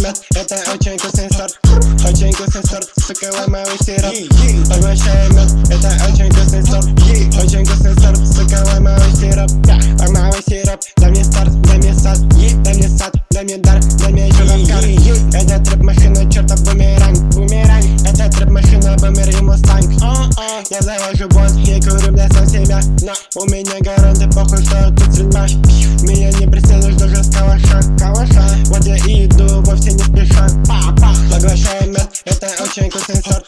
мед, это очень вкусный сорт. Очень вкусный сорт, сука, лаймовый сироп. Поглощаем мед, это очень вкусный сорт. Очень вкусный сорт, сука, лаймовый сироп. Лаймовый сироп, дай мне старт, дай мне сад Дай мне сад, дай мне дар, дай мне еще наскар Это трэп машина, чертов бумеранг Бумеранг, это трэп машина, бумер и мустанг. Я завожу босс и курю, бля, сам себя. Но у меня гаранты, похуй, что тут стрельба Меня не преследуешь вкусный сорт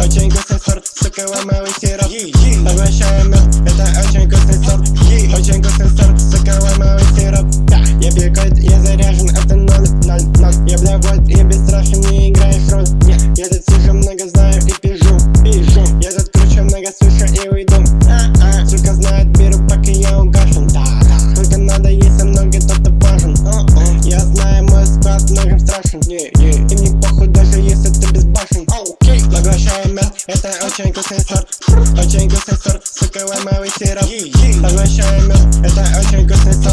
Очень вкусный сорт, сука, лаймовый сироп. Мед, это очень вкусный сорт. Очень вкусный сорт, сука, лаймовый сироп. Я пью кайт, я заряжен, это ноль, ноль, ноль. Я бля вольт, я бесстрашен, не играешь роль. Не, я тут слишком много знаю и пижу, пижу. Я тут круче много слышу и уйду. А-а. Сука знает, беру, пока я угашен Te oczęgo sensor, oczęgo sensor. Sukę łamałeś syrop Tak myślałem już, te sensor.